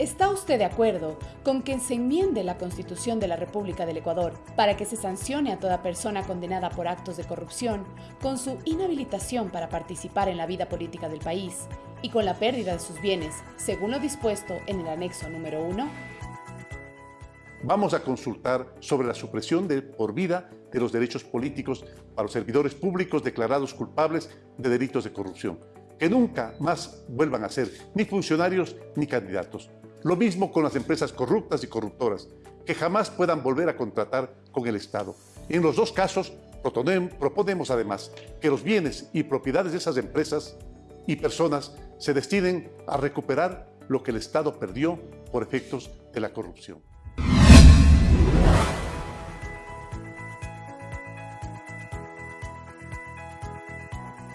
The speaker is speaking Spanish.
¿Está usted de acuerdo con que se enmiende la Constitución de la República del Ecuador para que se sancione a toda persona condenada por actos de corrupción con su inhabilitación para participar en la vida política del país y con la pérdida de sus bienes, según lo dispuesto en el anexo número 1? Vamos a consultar sobre la supresión de por vida de los derechos políticos para los servidores públicos declarados culpables de delitos de corrupción, que nunca más vuelvan a ser ni funcionarios ni candidatos lo mismo con las empresas corruptas y corruptoras, que jamás puedan volver a contratar con el Estado. En los dos casos, proponemos además que los bienes y propiedades de esas empresas y personas se destinen a recuperar lo que el Estado perdió por efectos de la corrupción.